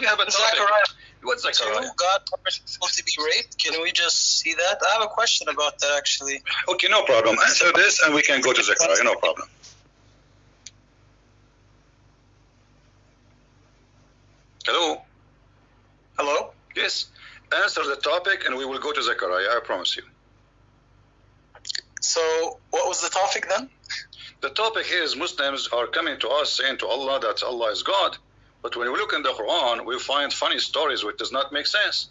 We have, a topic. Zechariah What's 2, Zechariah? God permits people to be raped. Can we just see that? I have a question about that actually. Okay, no problem. Answer this and we can go to Zechariah. No problem. Hello? Hello? Yes. Answer the topic and we will go to Zechariah. I promise you. So, what was the topic then? The topic is Muslims are coming to us saying to Allah that Allah is God. But when we look in the Quran, we find funny stories which does not make sense.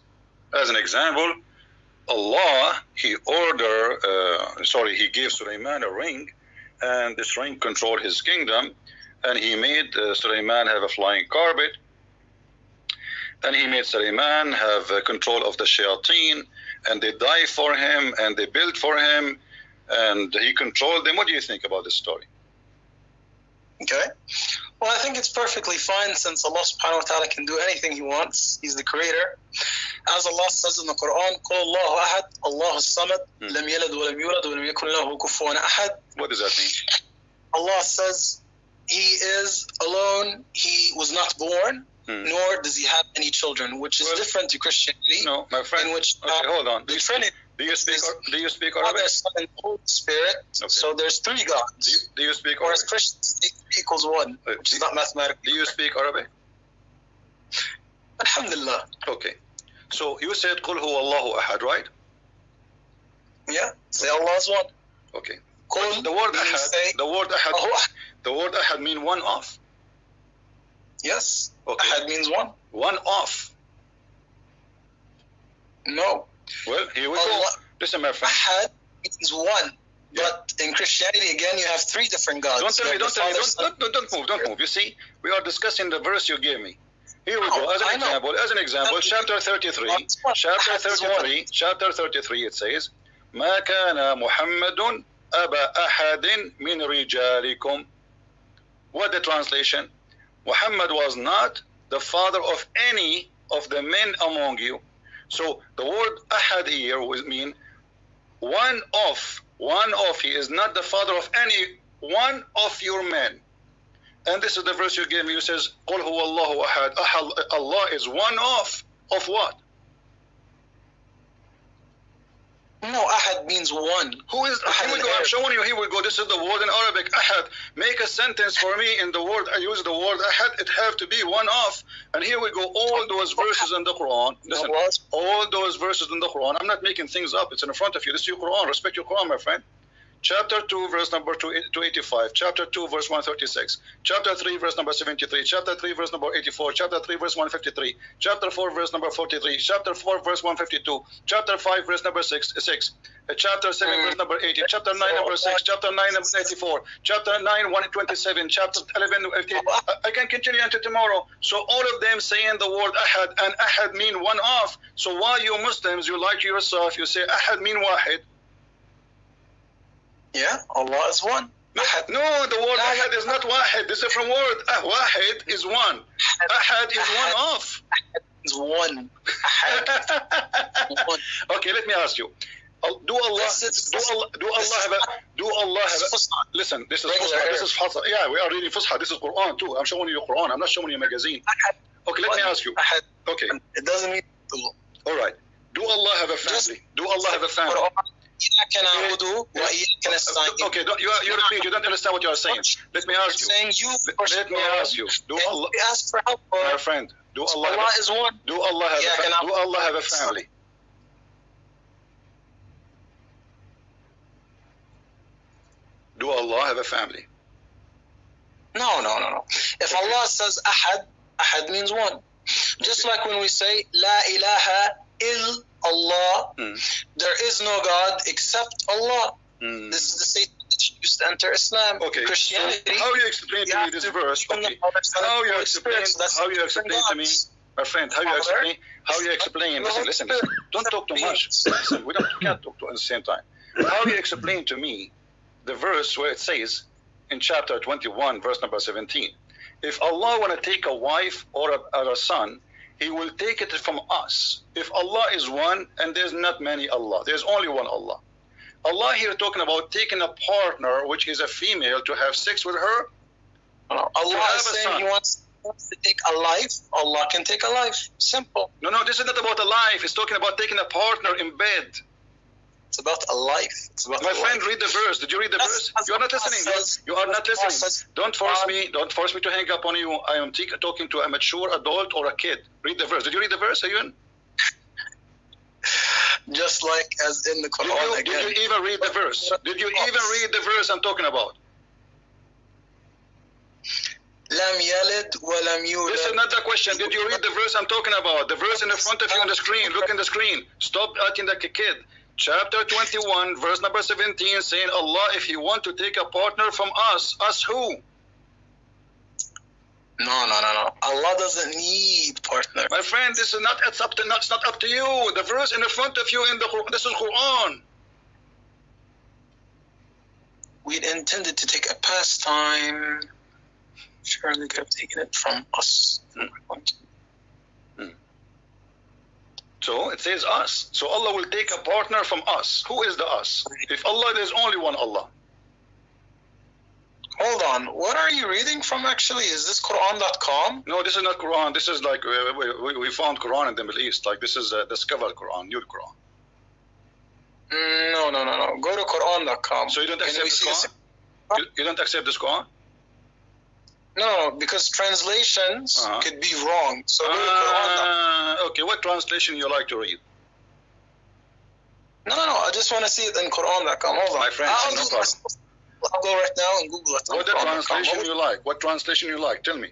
As an example, Allah, He order, uh, sorry, He gave Sulaiman a ring, and this ring controlled his kingdom, and He made uh, have a flying carpet, and He made Sulaiman have uh, control of the shayateen, and they die for him, and they build for him, and He controlled them. What do you think about this story? Okay. Well, I think it's perfectly fine since Allah subhanahu wa ta'ala can do anything He wants. He's the creator. As Allah says in the Quran, قُلْ اللَّهُ أَحَدْ اللَّهُ الصَّمَدْ Hmm. لَمْ يَلَدْ وَلَمْ يُولَدْ وَلَمْ يَكُنْ لَهُ كُفُوًا أَحَدْ What does that mean? Allah says He is alone. He was not born, Hmm. nor does He have any children, which is Well, different to Christianity, No, my friend. in which Okay, uh, hold on. Do the you, Trinity do you speak? Do you speak Arabic? Father, Son, and Holy Spirit. Okay. So there's three gods. Do you, do you speak Or Arabic? Christians three equals one, Uh, which is not mathematical. do you speak Arabic? Alhamdulillah. Okay. So you said "Qul huwa Allahu ahad," right? Yeah. Say Allah is one. Okay. Qul The word ahad. say The word ahad. The word ahad mean one off. Yes. Okay. Ahad means one. One off. No. Well, here we go. Allah, Listen, my friend. Ahad means one. But in Christianity, again, you have three different gods. Don't tell You me. have Don't the tell me. Father, Don't, Son, don't, don't, don't move. Don't move. You see, we are discussing the verse you gave me. Here we No, go. As an I know. example, as an example, That's- chapter 33, That's one. chapter Ahad is one. 33, chapter 33, it says, ما كان محمد أبا أحد من رجالكم. What the translation? Muhammad was not the father of any of the men among you. So the word ahad here would mean one of, one of. He is not the father of any one of your men. And this is the verse you gave me. You says, قُلْ هُوَ اللَّهُ أَحَدٌ Ahad- Allah is one of. Of what? No, Ahad means one. Who is? Ahad Here we go. Er? I'm showing you. Here we go. This is the word in Arabic. Ahad. Make a sentence for me in the word. I use the word ahad. It have to be one of. And here we go. All those verses in the Quran. Listen. All those verses in the Quran. I'm not making things up. It's in front of you. This is your Quran. Respect your Quran, my friend. Chapter 2, verse number 285. Chapter 2, verse 136. Chapter 3, verse number 73. Chapter 3, verse number 84. Chapter 3, verse 153. Chapter 4, verse number 43. Chapter 4, verse 152. Chapter 5, verse number 6. 6. Uh, Chapter 7, Mm. verse number 80. Chapter 9, number 6. Chapter 9, number 84. Chapter 9, 127. Chapter 11, 50. I- I can continue until tomorrow. So all of them saying the word ahad, and ahad mean one of. So why you Muslims, you like yourself, you say ahad mean wahid. Yeah, Allah is one. Ahad. No, the word No, ahad is not wahid. It's a different word. Ah, wahid is one. Ahad is one of. is one. Ahad. one. okay, let me ask you. Uh, Do Allah, is- do Allah, do Allah have a, do Allah have a, listen, this is Fusha, this is Fusha. Yeah, we are reading Fusha. This is Quran too. I'm showing you Quran. I'm not showing you a magazine. Okay, let me ask you. Okay, It doesn't mean all right. Do Allah have a family? Do Allah have a family? Quran, إياك نعبد وإياك نستعين. Okay, don't, you, are, you repeat. You don't understand what you are saying. Let me ask you. saying you Let, worship let me your ask you. Do And Allah, we ask for help. my For friend, do Allah Allah have is one. a, do Allah have Yeah, a, can fa- I- do Allah have a family? Do Allah have a family? No, no, no, no. If Allah says Ahad, Ahad means one. Just Okay. like when we say La ilaha il Allah, Hmm. there is no God except Allah. Hmm. This is the statement that you used to enter Islam. Okay. Christianity. So how you explain to me this to verse? Okay. Father, Son, and How you explain? How you explain to me, my friend? How you explain? How you explain? Listen, listen, listen. Don't talk too much. Listen, we don't we can't talk to at the same time. How you explain to me the verse where it says in chapter 21, verse number 17, if Allah want to take a wife or a, or a son, He will take it from us. If Allah is one, and there's not many Allah, there's only one Allah. Allah here talking about taking a partner, which is a female, to have sex with her. Allah is saying. He wants wants to take a life, Allah can take a life. Simple. No, no, this is not about a life. It's talking about taking a partner in bed. It's about a life. It's about My a friend, life. read the verse. Did you read the verse? You are not listening. You are not listening. Don't force um, me. Don't force me to hang up on you. I am talking to a mature adult or a kid. Read the verse. Did you read the verse, Ayun? Just like as in the Quran. Did you, again. did you even read the verse? Did you even read the verse I'm talking about? This is not the question. Did you read the verse I'm talking about? The verse in the front of you on the screen. Look in the screen. Stop acting like a kid. Chapter 21, verse number 17, saying, Allah, if you want to take a partner from us, us who? No, no, no, no. Allah doesn't need partner. My friend, this is not it's up to Not, it's not up to you. The verse in the front of you in the this is Quran. We intended to take a pastime. Surely could have taken it from us. Hmm. So it says us. So Allah will take a partner from us. Who is the us? If Allah, there's only one Allah. Hold on. What are you reading from actually? Is this Quran.com? No, this is not Quran. This is like we, we, we found Quran in the Middle East. Like this is uh, discovered Quran, new Quran. Mm, No, no, no, no. Go to Quran.com. So you don't accept this? Quran? You, you don't accept this Quran? No, because translations Uh-huh. could be wrong. So go to Quran.com. Uh, okay, what translation you like to read? No, no, no. I just want to see it in Quran.com. Hold on. My friend, I'll, no problem. I'll go right now and Google it. What translation you like? What translation you like? Tell me.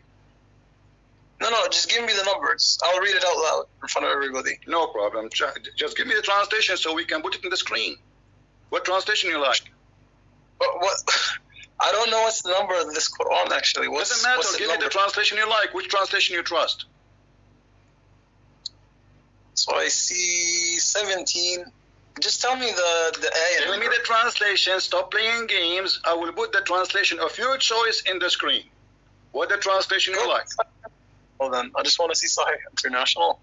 No, no, just give me the numbers. I'll read it out loud in front of everybody. No problem. Just give me the translation so we can put it in the screen. What translation you like? What? what I don't know what's the number of this Quran actually. What's, Doesn't matter. what's Give me the translation you like. Which translation you trust? so I see 17. Just tell me the the ayah. Tell me the translation. Stop playing games. I will put the translation of your choice in the screen. What the translation you like? Hold on. I just want to see Sahih International.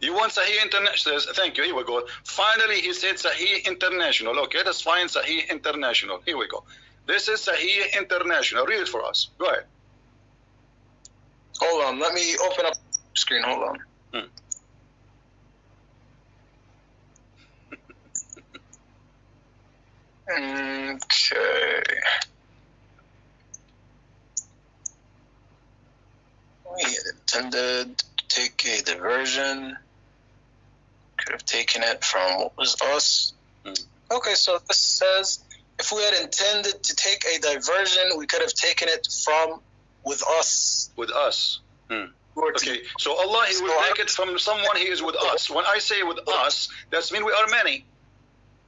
You want Sahih International? Thank you. Here we go. Finally, he said Sahih International. Okay, that's fine. Sahih International. Here we go. This is Sahih International. Read it for us. Go ahead. Hold on. Let me open up the screen. Hold on. Hmm. Okay. We had intended to take a diversion. Could have taken it from what was us. Hmm. Okay, so this says if we had intended to take a diversion, we could have taken it from with us. With us. Hmm. To- Okay, so Allah, He will take it from someone He is with us. When I say with us, that's mean we are many.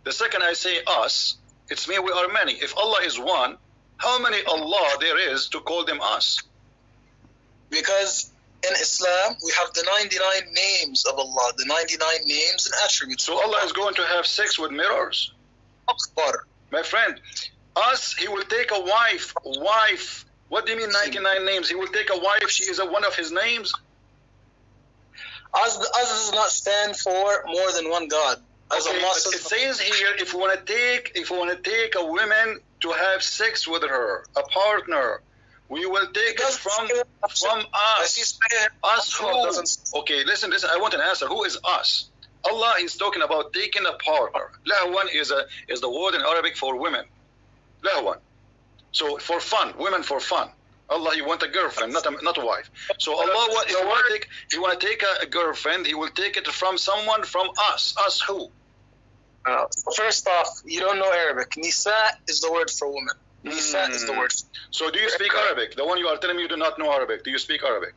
The second I say us, it's mean we are many. If Allah is one, how many Allah there is to call them us? Because in Islam, we have the 99 names of Allah, the 99 names and attributes. So Allah is going to have sex with mirrors? Akbar. My friend, us, He will take a wife. Wife. What do you mean 99 names? He will take a wife. She is a, one of His names. Us, us does not stand for more than one God. As Okay, it says, here if we want to take if we want to take a woman to have sex with her, a partner, we will take it from from us. Us who? Okay, listen, listen. I want an answer. Who is us? Allah is talking about taking a partner. Lahwan is a is the word in Arabic for women. Lahwan. So for fun, women for fun. Allah, you want a girlfriend, not a, not a wife. So Allah, what, if you want to take, if you want to take a, a girlfriend, He will take it from someone from us. Us who? Uh, first off, you don't know Arabic. Nisa is the word for woman. Nisa is the Mm. word. So do you speak Arabic? The one you are telling me you do not know Arabic. Do you speak Arabic?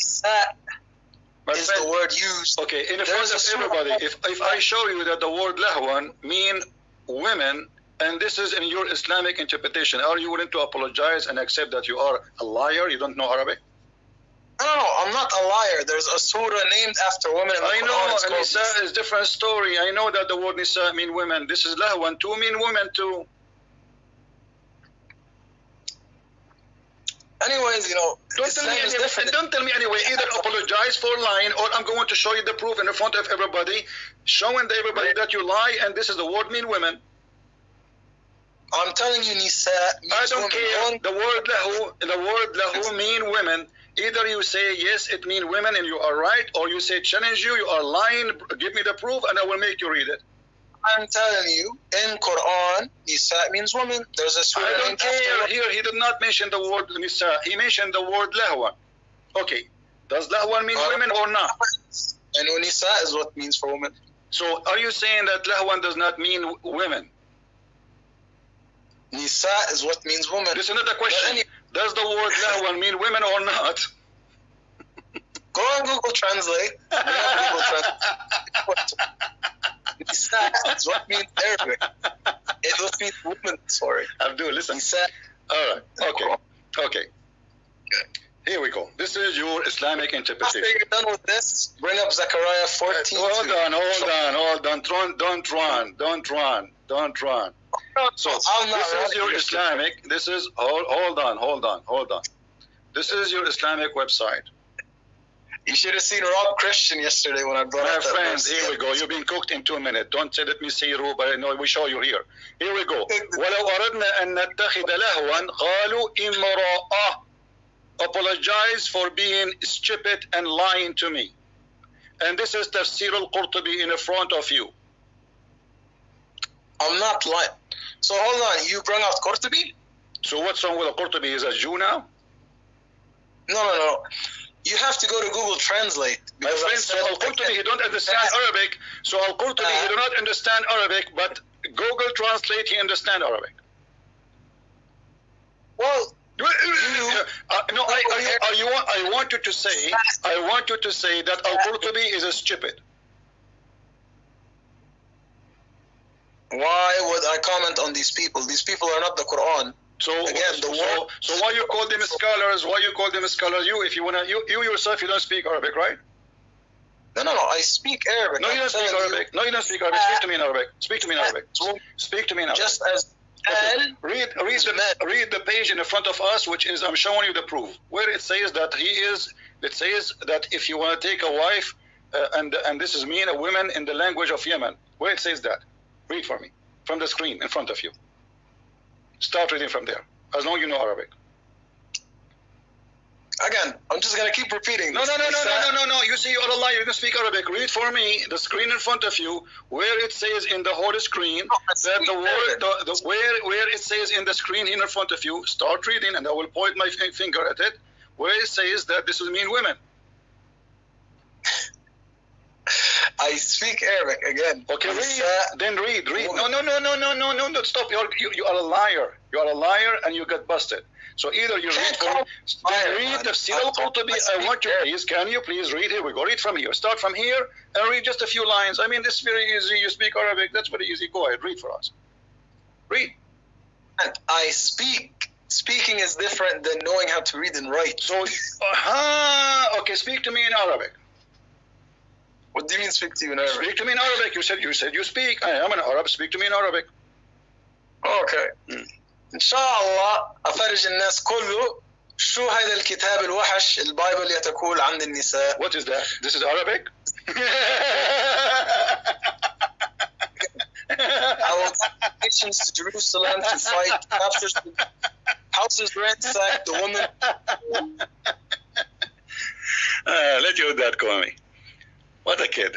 Nisa My is the word used. okay, in front of everybody, if, if I show you that the word lahwan mean women, and this is in your Islamic interpretation, are you willing to apologize and accept that you are a liar? You don't know Arabic? No, no, I'm not a liar. There's a surah named after women I know, and Nisa is different story. I know that the word Nisa mean women. This is lahwan too mean women too. Anyways, you know, Don't tell, me anyway, don't tell me anyway. Either apologize for lying, or I'm going to show you the proof in front of everybody, showing everybody that you lie, and this is the word mean women. I'm telling you, Nisa I don't care. The word lahu, the word lahu mean women. Either you say yes, it means women, and you are right, or you say challenge you, you are lying. Give me the proof, and I will make you read it. I'm telling you, in Quran, Nisa means woman. There's a surah I don't care. Here, he did not mention the word nisa. He mentioned the word lahwa. Okay, does lahwa mean Uh, women or not? And Nisa is what means for women. So, are you saying that lahwan does not mean women? Nisa is what means woman. This is question. any- Does the word lahwan mean women or not? go on Google Translate. Google Translate. Nisa is what means Arabic. It what means woman. Sorry. Abdul, listen. Nisa. All right. Okay. Okay. Here we go. This is your Islamic interpretation. After you're done with this, bring up Zechariah 14. Hold on, hold on, hold on. Don't, don't run, don't run, don't run. So this is your. Islamic. This is hold, hold on, hold on, hold on. This is your Islamic website. You should have seen Rob Christian yesterday when I brought My up that friends, verse. here we go. You've been cooked in two minutes. Don't say let me see you, but no, we show you here. Here we go. ولو أردنا أن نتخذ لهوا قالوا امرأة apologize for being stupid and lying to me. And this is Tafsir al-Qurtubi in front of you. I'm not lying. So hold on, you bring out Qurtubi? So what's wrong with al-Qurtubi? Is a Jew now? No, no, no. You have to go to Google Translate. My because friend, said- al-Qurtubi, he don't understand Arabic. So al-Qurtubi, he do not understand Arabic, but Google Translate, he understand Arabic. Well, Uh, no, I, I, I, you want, I want you to say, I want you to say that Al-Qurtubi is a stupid. why would I comment on these people? These people are not the Quran. So, Again, the so, so why you call them scholars? Why you call them scholars? You, if you wanna, you, you yourself, you don't speak Arabic, right? No, no, no. I speak Arabic. No, you don't speak telling you, Arabic. No, you don't speak Arabic. Speak to me in Arabic. Speak to me in Arabic. Speak to me in Arabic. Just as Okay. Read, read the, read the page in the front of us, which is I'm showing you the proof, where it says that he is. It says that if you want to take a wife, uh, and and this is mean a woman in the language of Yemen, where it says that. Read for me from the screen in front of you. Start reading from there, as long as you know Arabic. again, I'm just gonna keep repeating. No, this. no, no, no, Nisa- no, uh, no, no, no. You see, you're a liar. You can speak Arabic. Read for me the screen in front of you, where it says in the whole screen oh, No, I that the word, the, the where where it says in the screen in front of you. Start reading, and I will point my finger at it, where it says that this will mean women. I speak Arabic again. Okay, read. Then read, read. No, no, no, no, no, no, no, no. Stop. You're, you you are a liar. You are a liar, and you got busted. So either you read from, then read man. Tafsir I- al-Qurtubi. I want you, please, can you please read? Here we go. Read from here. Start from here and read just a few lines. I mean, this is very easy. You speak Arabic. That's very easy. Go ahead. Read for us. Read. I speak. Speaking is different than knowing how to read and write. So, uh-huh. okay, speak to me in Arabic. What do you mean speak to you in Arabic? Speak to me in Arabic. You said you said you speak. I am an Arab. Speak to me in Arabic. اوكي مم. ان شاء الله افرج الناس كله شو هذا الكتاب الوحش البايبل يتقول عن النساء What is that? This is Arabic? I will take nations to Jerusalem to fight captures houses ransacked the woman uh, let your dad call me. What a kid.